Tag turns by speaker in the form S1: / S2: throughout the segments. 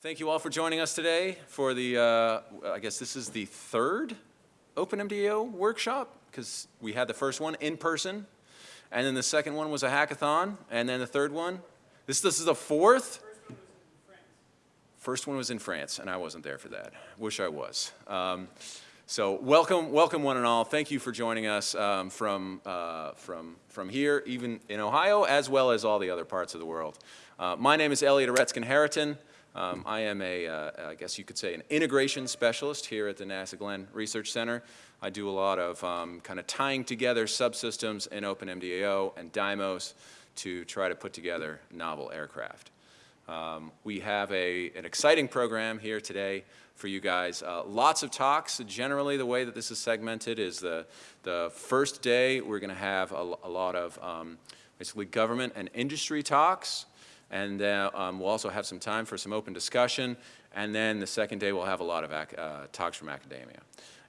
S1: Thank you all for joining us today for the, uh, I guess this is the third OpenMDAO workshop because we had the first one in person and then the second one was a hackathon and then the third one, this, this is the fourth? First one was in France and I wasn't there for that. Wish I was. Um, so welcome, welcome one and all. Thank you for joining us um, from, uh, from, from here, even in Ohio, as well as all the other parts of the world. Uh, my name is Eliot Aretskin-Hariton. Um, I am a, uh, I guess you could say, an integration specialist here at the NASA Glenn Research Center. I do a lot of um, kind of tying together subsystems in OpenMDAO and Dymos to try to put together novel aircraft. Um, we have a, an exciting program here today for you guys. Uh, lots of talks. Generally, the way that this is segmented is the, the first day we're going to have a, a, lot of um, basically government and industry talks. And uh, um, we'll also have some time for some open discussion. And then the second day, we'll have a lot of uh, talks from academia.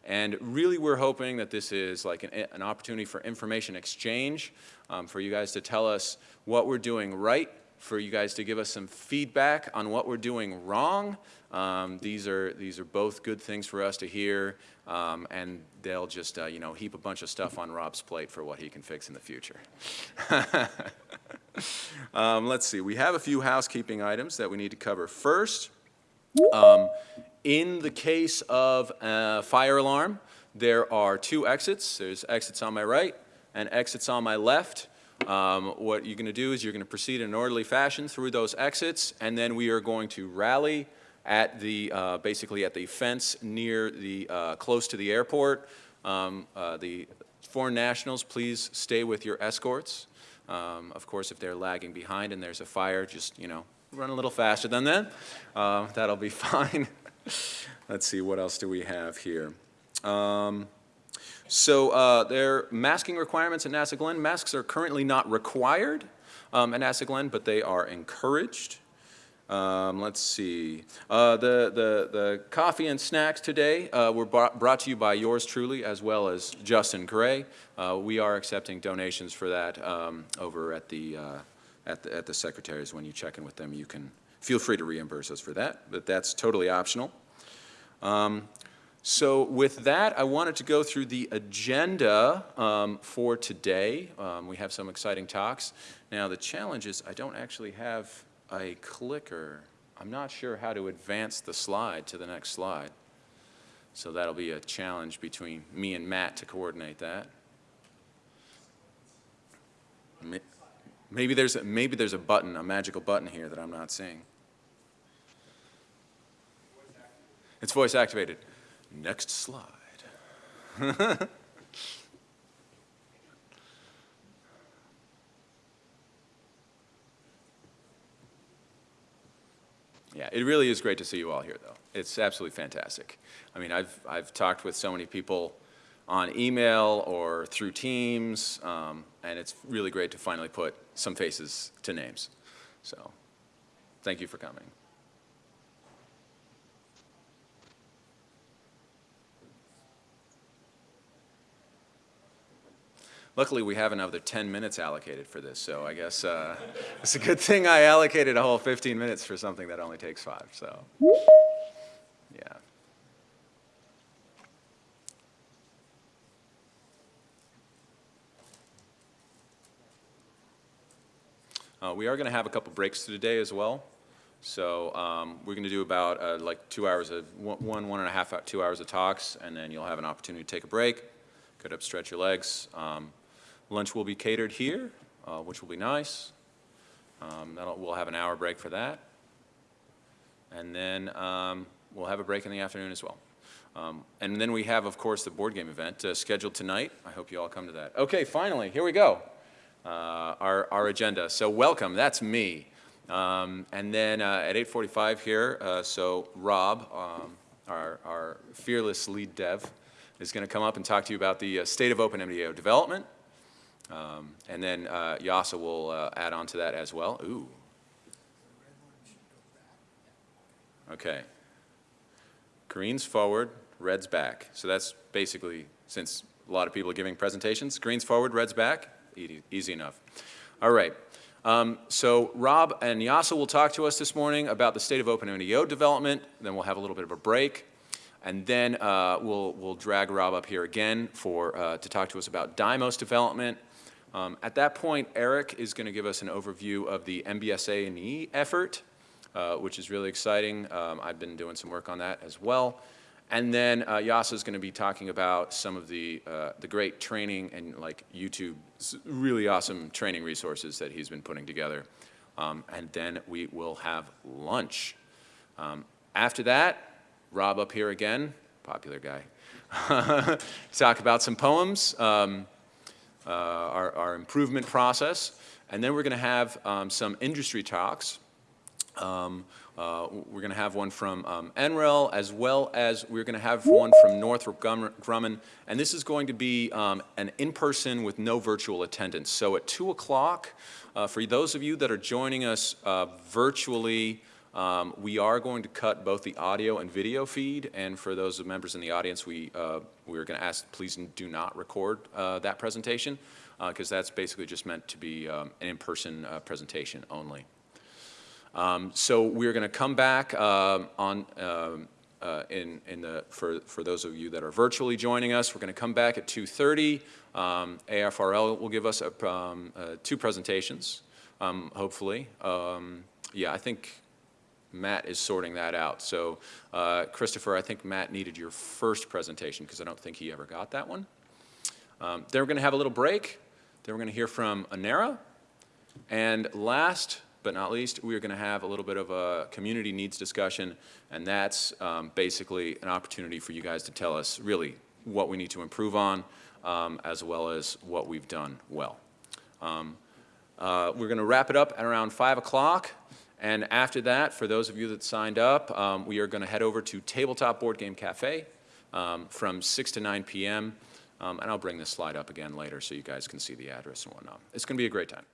S1: And really, we're hoping that this is like an, an opportunity for information exchange, um, for you guys to tell us what we're doing right, for you guys to give us some feedback on what we're doing wrong. Um, these are these are both good things for us to hear, um, and they'll just uh, you know heap a bunch of stuff on Rob's plate for what he can fix in the future. um, let's see, we have a few housekeeping items that we need to cover. First, um, in the case of a fire alarm, there are two exits. There's exits on my right and exits on my left. Um, what you're going to do is you're going to proceed in an orderly fashion through those exits, and then we are going to rally at the, uh, basically at the fence near the, uh, close to the airport. Um, uh, the foreign nationals, please stay with your escorts. Um, of course, if they're lagging behind and there's a fire, just, you know, run a little faster than that. Uh, that'll be fine. Let's see, what else do we have here? Um, so uh, there are masking requirements at NASA Glenn. Masks are currently not required um, at NASA Glenn, but they are encouraged. Um, let's see. Uh, the, the, the coffee and snacks today uh, were brought to you by yours truly as well as Justin Gray. Uh, we are accepting donations for that um, over at the, uh, at the, at the secretaries. When you check in with them, you can feel free to reimburse us for that, but that's totally optional. Um, so with that, I wanted to go through the agenda um, for today. Um, we have some exciting talks. Now the challenge is I don't actually have a clicker. I'm not sure how to advance the slide to the next slide. So that'll be a challenge between me and Matt to coordinate that. Maybe there's, a, maybe there's a button, a magical button here that I'm not seeing. It's voice activated. Next slide. Yeah, it really is great to see you all here, though. It's absolutely fantastic. I mean, I've, I've talked with so many people on email or through Teams, um, and it's really great to finally put some faces to names. So thank you for coming. Luckily, we have another 10 minutes allocated for this, so I guess uh, it's a good thing I allocated a whole 15 minutes for something that only takes five, so yeah. Uh, we are going to have a couple breaks today as well. So um, we're going to do about uh, like two hours of one, one and a half, two hours of talks, and then you'll have an opportunity to take a break, get up, stretch your legs. Um, Lunch will be catered here, uh, which will be nice. Um, we'll have an hour break for that. And then um, we'll have a break in the afternoon as well. Um, and then we have, of course, the board game event uh, scheduled tonight. I hope you all come to that. Okay, finally, here we go. Uh, our, our agenda. So welcome, that's me. Um, and then uh, at 8.45 here, uh, so Rob, um, our, our fearless lead dev, is going to come up and talk to you about the uh, state of OpenMDAO development, um, and then uh, Jasa will uh, add on to that as well. Ooh. Okay. Green's forward, red's back. So that's basically, since a lot of people are giving presentations, green's forward, red's back, easy, easy enough. All right. Um, So Rob and Jasa will talk to us this morning about the state of OpenMDAO development, then we'll have a little bit of a break, and then uh, we'll, we'll drag Rob up here again for, uh, to talk to us about Dymos development. Um, At that point, Eric is going to give us an overview of the MBSA and E effort, uh, which is really exciting. Um, I've been doing some work on that as well. And then uh, Jasa is going to be talking about some of the, uh, the great training and like YouTube, really awesome training resources that he's been putting together. Um, and then we will have lunch. Um, after that, Rob up here again, popular guy, talk about some POEMs, um, uh, our, our improvement process, and then we're going to have um, some industry talks. Um, uh, We're going to have one from um, NREL, as well as we're going to have one from Northrop Grumman- and this is going to be um, an in-person with no virtual attendance. So at 2 o'clock, uh, for those of you that are joining us uh, virtually, um, we are going to cut both the audio and video feed, and for those members in the audience, we, uh, we're going to ask, please do not record uh, that presentation, because that's basically just meant to be um, an in-person uh, presentation only. Um, So we're going to come back um, on, um, uh, in, in the, for, for those of you that are virtually joining us, we're going to come back at 2:30. Um, AFRL will give us a, um, uh, two presentations, hopefully. Yeah, I think Matt is sorting that out. So uh, Christopher, I think Matt needed your first presentation because I don't think he ever got that one. Um, Then we're going to have a little break. Then we're going to hear from ONERA. And last but not least, we are going to have a little bit of a community needs discussion, and that's um, basically an opportunity for you guys to tell us really what we need to improve on, um, as well as what we've done well. Um, uh, We're going to wrap it up at around 5 o'clock, and after that, for those of you that signed up, um, we are going to head over to Tabletop Board Game Cafe um, from 6 to 9 p.m., Um, and I'll bring this slide up again later so you guys can see the address and whatnot. It's going to be a great time.